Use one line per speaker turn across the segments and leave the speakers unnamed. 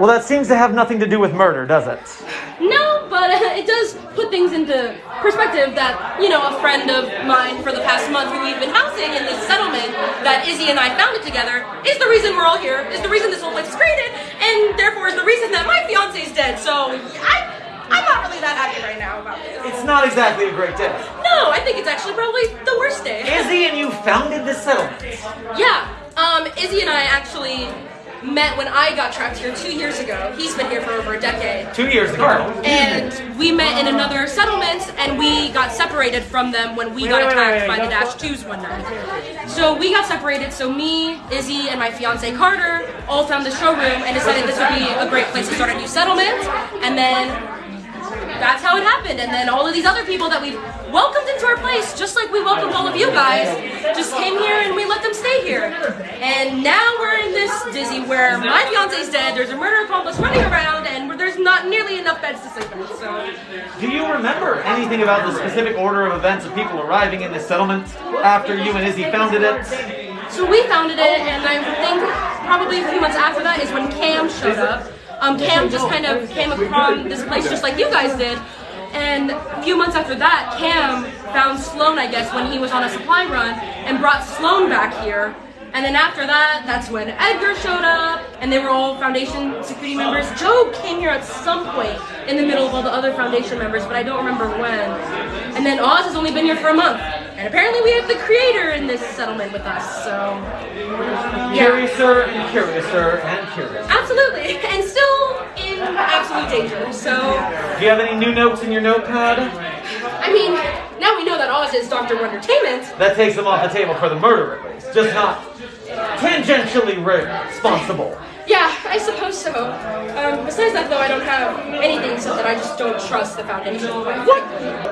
Well, that seems to have nothing to do with murder, does it?
No, but it does put things into perspective that, you know, a friend of mine for the past month who we've been housing in this settlement that Izzy and I founded together is the reason we're all here, is the reason this whole place is created, and therefore is the reason that my fiance's dead. So I, I'm not really that happy right now about this.
It's not exactly a great day.
No, I think it's actually probably the worst day.
Izzy and you founded this settlement.
Yeah, um, Izzy and I actually met when I got trapped here two years ago. He's been here for over a decade.
Two years ago.
And we met in another settlement, and we got separated from them when we got
wait, wait,
attacked
wait,
by the Dash 2s one night. So we got separated, so me, Izzy, and my fiance Carter all found the showroom and decided this would be a great place to start a new settlement. And then that's how it happened. And then all of these other people that we've welcomed into our place, just like we welcomed all of you guys, just came here and we let them stay here. And now we're in this dizzy where my fiance's dead, there's a murder accomplice running around, and there's not nearly enough beds to sleep in. So
Do you remember anything about the specific order of events of people arriving in this settlement after you and Izzy founded it?
So we founded it, and I think probably a few months after that is when Cam showed up. Um, Cam just kind of came upon this place just like you guys did. And a few months after that, Cam found Sloan, I guess, when he was on a supply run, and brought Sloan back here. And then after that, that's when Edgar showed up, and they were all Foundation security members. Joe came here at some point in the middle of all the other Foundation members, but I don't remember when. And then Oz has only been here for a month. And apparently we have the creator in this settlement with us, so...
Curiouser and curiouser and curious.
Absolutely, and still in absolute danger. So,
Do you have any new notes in your notepad?
I mean, now we know that Oz is Doctor Wondertainment.
That takes them off the table for the murder at least, just not tangentially responsible.
Yeah, I suppose so. Um, besides that, though, I don't have anything so that I just don't trust the Foundation.
What?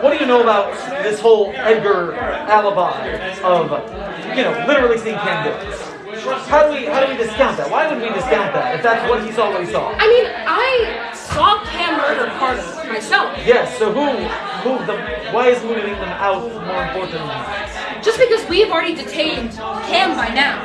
What do you know about this whole Edgar alibi of, you know, literally seeing Cam? How do we how do we discount that? Why would we discount that if that's what he saw what he saw?
I mean, saw Cam murder Carter myself.
Yes. So who who the why is moving them out more important?
Just because we've already detained Cam by now.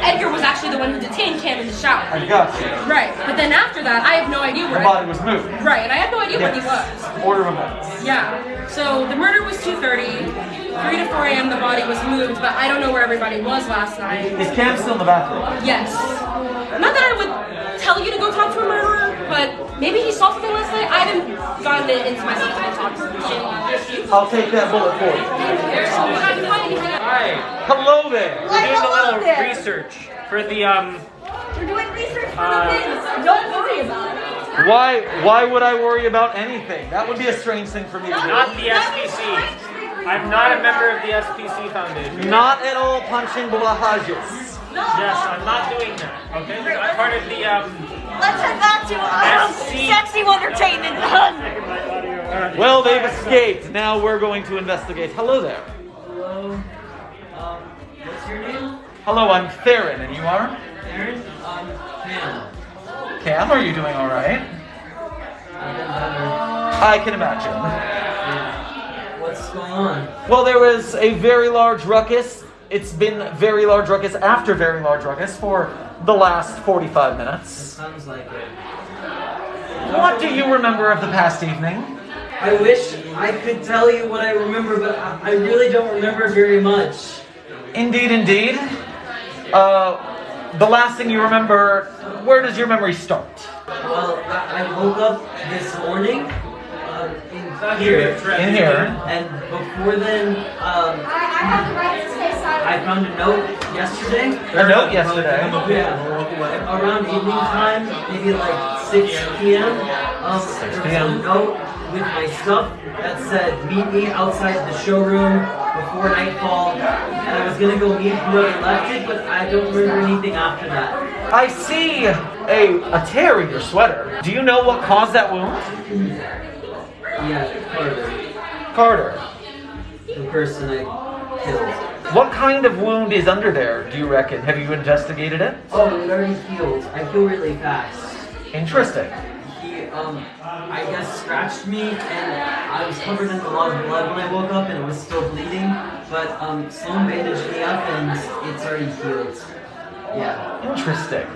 Edgar was actually the one who detained Cam in the shower.
I got you.
Right, but then after that, I have no idea where- The
body was moved.
Right, and I had no idea where he was.
Order of events.
Yeah. So the murder was 2:30. 3 to 4 a.m. the body was moved, but I don't know where everybody was last night.
Is Cam still in the bathroom?
Yes. Not that I would tell you to go talk to a murderer, but maybe he saw something last night. I haven't gotten it into myself to talk to.
I'll take that bullet for you.
Hi.
Hello there.
We're doing a little
there.
research for the um.
We're doing research for
Uh,
the kids. Don't worry about it.
Why why would I worry about anything? That would be a strange thing for me to do.
Not the SPC. I'm not a member of the SPC Foundation.
Not at all punching Bulahajas.
Yes, I'm not doing that. Okay, I'm part of the um.
Let's head back to um, sexy entertainment.
Well, they've escaped. Now we're going to investigate. Hello there.
Hello. Um, what's your name?
Hello, I'm Theron, and you are?
Aaron? Um, Cam.
Cam, are you doing all right?
I've better.
I can imagine.
Yeah. What's going on?
Well, there was a very large ruckus. It's been very large ruckus after very large ruckus for the last 45 minutes.
Sounds like it.
What do you remember of the past evening?
I wish I could tell you what I remember, but I, I really don't remember very much.
Indeed, indeed. Uh, the last thing you remember, where does your memory start?
Well, I, I woke up this morning um, in here,
In here.
and before then, um, I found a note yesterday.
A note yesterday?
Yeah, around evening time, maybe like 6 p.m. Um,
6
there was
p.m..
a note with my stuff that said, meet me outside the showroom before nightfall. And I was gonna go meet whoever left it, but I don't remember anything after that.
I see a, a tear in your sweater. Do you know what caused that wound?
Yeah, Carter,
Carter.
the person I killed.
What kind of wound is under there, do you reckon? Have you investigated it?
Oh, it already healed. I heal really fast.
Interesting.
He, um, I guess scratched me, and I was covered in a lot of blood when I woke up, and it was still bleeding. But um, Sloan bandaged me up, and it's already healed. Yeah.
Interesting.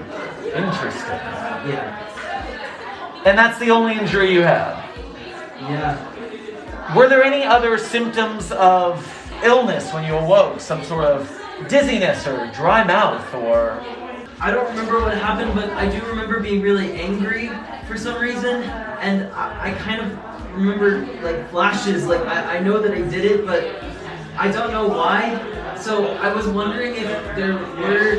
Interesting.
Yeah.
And that's the only injury you have?
Yeah.
Were there any other symptoms of illness when you awoke? Some sort of dizziness or dry mouth or.
I don't remember what happened, but I do remember being really angry for some reason, and I, I kind of remember like flashes. Like I, I know that I did it, but I don't know why. So I was wondering if there were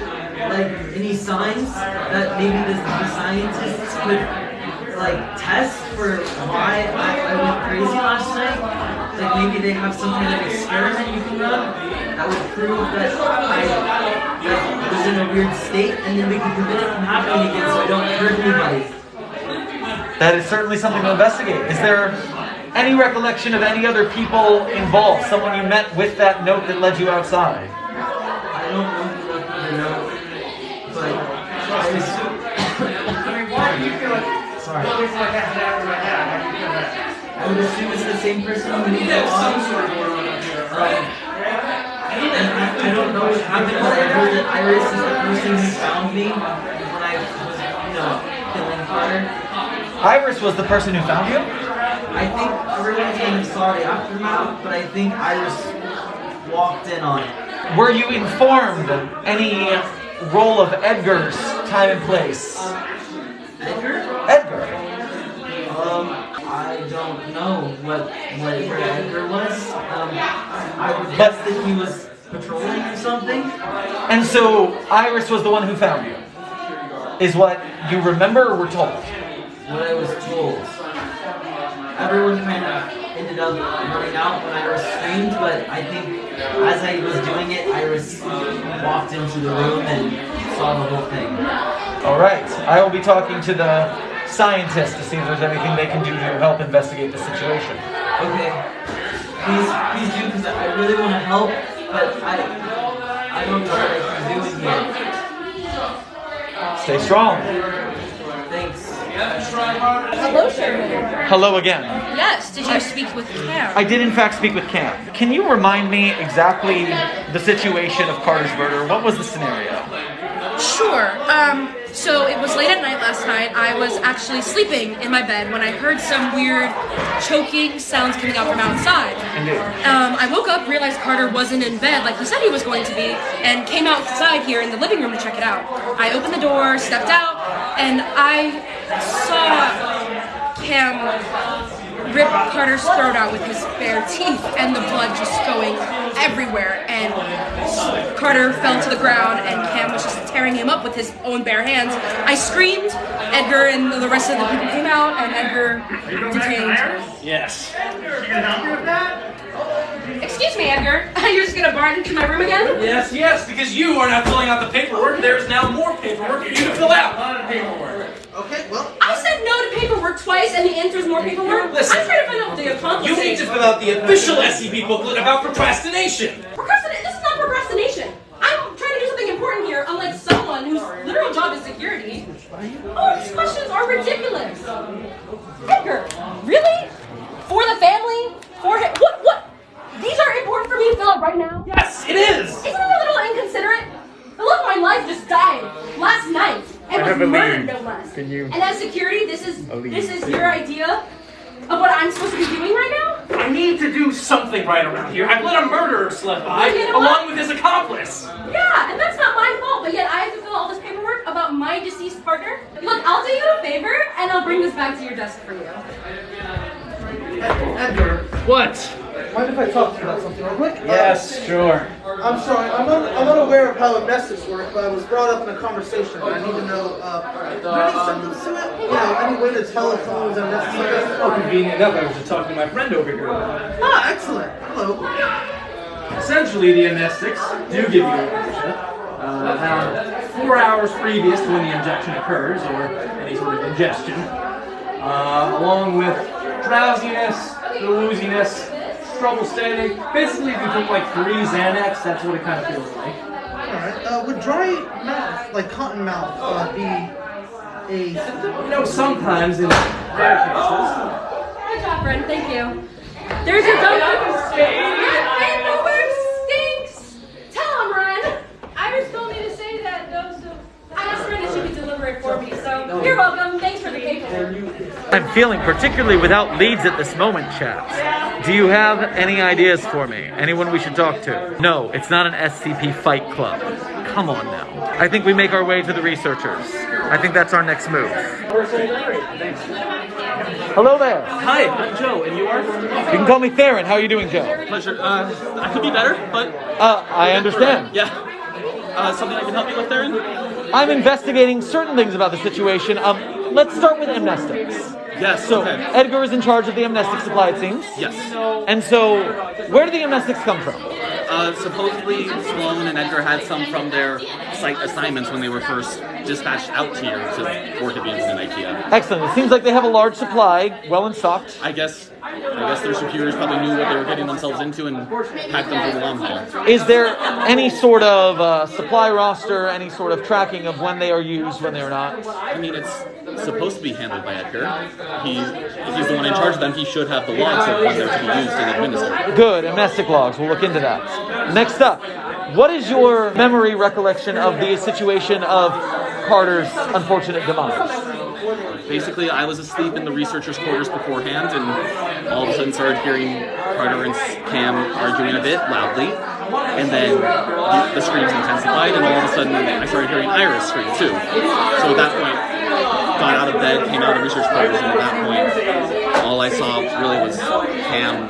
like any signs that maybe the, the scientists could like test for why I, I went crazy last night. Like maybe they have some kind of experiment you can run that would prove that I that was in a weird state, and then we could prevent it from happening again, so I don't hurt anybody.
That is certainly something to investigate. Is there any recollection of any other people involved? Someone you met with that note that led you outside?
I don't know who left me the note, but I assume. Sorry. I would assume it's the same person who moved along. Um, and I, I don't know what happened, but I heard that Iris is the person who found me when I was, you know, killing Carter.
Iris was the person who found you?
I think everyone kind of saw the aftermath, but I think Iris walked in on it.
Were you informed of any role of Edgar's time and place?
Edgar?
Edgar.
Um, I don't know what what where Edgar was. Um, I would guess that he was patrolling or something.
And so Iris was the one who found you. Is what you remember or were told?
What I was told. Everyone kind of ended up running out when Iris screamed, but I think as I was doing it, Iris walked into the room and saw the whole thing.
All right. I will be talking to the scientists to see if there's anything they can do to help investigate the situation.
Okay. Please, please do, because I really want to help, but I, I don't know what I can do in here.
Stay strong.
Thanks.
Hello, Sherman.
Hello again.
Yes, did you speak with Cam?
I did in fact speak with Cam. Can you remind me exactly the situation of Carter's murder? What was the scenario?
Sure. Um, so it was late at night last night. I was actually sleeping in my bed when I heard some weird choking sounds coming out from outside. Um, I woke up, realized Carter wasn't in bed like he said he was going to be, and came outside here in the living room to check it out. I opened the door, stepped out, and I saw Cam rip Carter's throat out with his bare teeth, and the blood just going everywhere. And Carter fell to the ground, and Cam was just tearing him up with his own bare hands. I screamed. Edgar and the rest of the people came out, and Edgar detained.
Yes.
Excuse me, Edgar. You're just gonna barge into my room again?
Yes, yes, because you are not filling out the paperwork. There is now more paperwork for you to fill out.
Okay, well,
I said no to paperwork twice, and the answer is more paperwork.
Listen,
I'm trying to find out what the
You
accomplishment
need to fill out the official SCP booklet about procrastination.
Procrastination? This is not procrastination. I'm trying to do something important here, unlike someone whose literal job is security. Oh, these questions are ridiculous. Edgar, really? For the family? For him? What? What? These are important for me to fill out right now.
Yes, it is.
Isn't it a little inconsiderate? The love of my life just died last night and
I
was
have a
murdered,
lead.
no less.
Can you-
And as this is
A lead.
this is your idea of what I'm supposed to be doing right now?
I need to do something right around here. I've let a murderer slip by,
You know
along with his accomplice.
Yeah, and that's not my fault, but yet I have to fill all this paperwork about my deceased partner. Look, I'll do you a favor and I'll bring this back to your desk for you.
Edgar,
What?
mind if I talk to you about something real quick?
Yes, sure.
I'm sorry, I'm, un- I'm unaware of how amnestics work, but I was brought up in a conversation. and I need to know, uh, are there any symptoms to it? You way to tell if someone was amnestic?
Oh, convenient enough. I was just talking to my friend over here.
Ah, excellent. Hello.
Essentially, the anesthetics do give you. Uh, four hours previous to when the injection occurs, or any sort of ingestion, uh, along with drowsiness, wooziness, trouble standing. Basically, if you took like three Xanax, that's what it kind of feels like.
Alright, uh, would dry mouth, like cotton mouth, uh, be a?
You know, sometimes in rare cases,
Good job, Brent. Thank you. There's your doctor. Your paperwork stinks. Tell him, Ren.
Iris told me to say that
I asked Ren if she could deliver it for me. So, You're welcome. Thanks for the paper.
I'm feeling particularly without leads at this moment, chat. Do you have any ideas for me? Anyone we should talk to? No, it's not an SCP fight club. Come on now. I think we make our way to the researchers. I think that's our next move. Hello there.
Hi, I'm Joe, and you are?
You can call me Theron. How are you doing, Joe?
Pleasure. Uh, I could be better, but
Uh, I understand.
yeah. Uh, something I can help you with, Theron?
I'm investigating certain things about the situation. Um, let's start with amnestics.
Yes.
So,
okay.
Edgar is in charge of the amnestic supply, it seems.
Yes.
And so, where do the amnestics come from?
Uh, supposedly, Sloan and Edgar had some from their site assignments when they were first dispatched out here to Orchidians and IKEA.
Excellent. It seems like they have a large supply, well in stocked.
I guess. I guess their superiors probably knew what they were getting themselves into and packed them for the long haul.
Is there any sort of uh, supply roster, any sort of tracking of when they are used, when they are not?
I mean, it's supposed to be handled by Edgar. He, if he's the one in charge of them, he should have the logs of when they're to be used and administered.
Good, amnestic logs. We'll look into that. Next up, what is your memory recollection of the situation of Carter's unfortunate demise?
Basically, I was asleep in the researchers' quarters beforehand, and all of a sudden started hearing Carter and Cam arguing a bit loudly, and then the, screams intensified, and all of a sudden I started hearing Iris scream too. So at that point, got out of bed, came out of research quarters, and at that point, all I saw really was Cam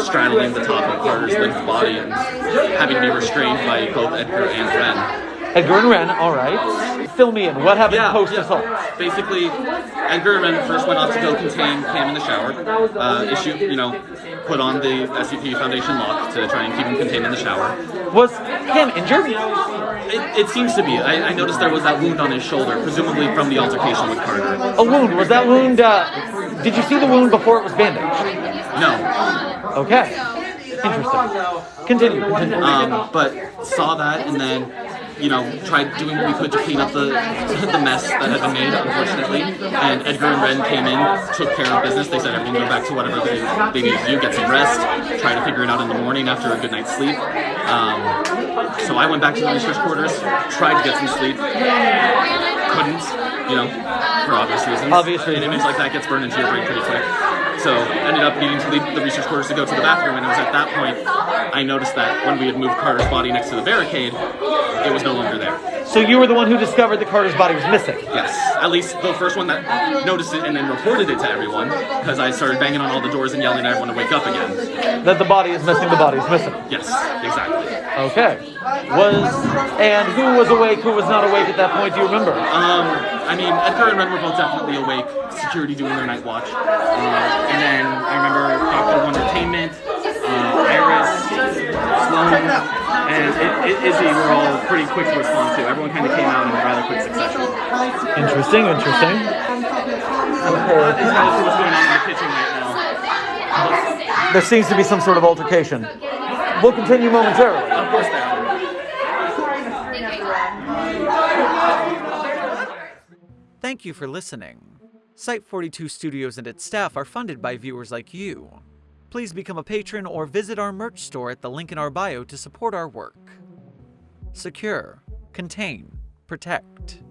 straddling the top of Carter's limp body and having to be restrained by both Edgar and Ren.
Edgar and Ren, all right. Fill me in. What happened
Yeah,
post
yeah.
assault?
Basically, Edgar and Ren first went off to go contain Cam in the shower. Uh, issue, you know, put on the SCP Foundation lock to try and keep him contained in the shower.
Was Cam injured?
It, it seems to be. I, I noticed there was that wound on his shoulder, presumably from the altercation with Carter.
A wound. Was that wound? Uh, did you see the wound before it was bandaged?
No,
Okay. Interesting. Continue. continue.
um, but saw that and then, you know, tried doing what we could to clean up the the mess that had been made, unfortunately. And Edgar and Ren came in, took care of business. They said everything go back to whatever they, they needed to do, get some rest, try to figure it out in the morning after a good night's sleep. Um, so I went back to the research quarters, tried to get some sleep, couldn't, you know, for obvious reasons.
Obvious
An image like that gets burned into your brain pretty quick. So ended up needing to leave the research quarters to go to the bathroom, and it was at that point I noticed that when we had moved Carter's body next to the barricade, it was no longer there.
So you were the one who discovered that Carter's body was missing.
Yes, at least the first one that noticed it and then reported it to everyone, because I started banging on all the doors and yelling at everyone to wake up again.
That the body is missing. The body is missing.
Yes, exactly.
Okay. Was and who was awake? Who was not awake at that point? Do you remember?
Um, I mean, Edgar and Ren were both definitely awake, security doing their night watch. Uh, and then I remember Dr. Wondertainment, uh, Iris, Sloan, and I- I- Izzy were all pretty quick to respond to. Everyone kind of came out in a rather quick succession.
Interesting. Interesting.
That's what's going on in the kitchen right now.
There seems to be some sort of altercation. We'll continue momentarily.
Of course, there are.
Thank you for listening. Site 42 Studios and its staff are funded by viewers like you. Please become a patron or visit our merch store at the link in our bio to support our work. Secure, contain, protect.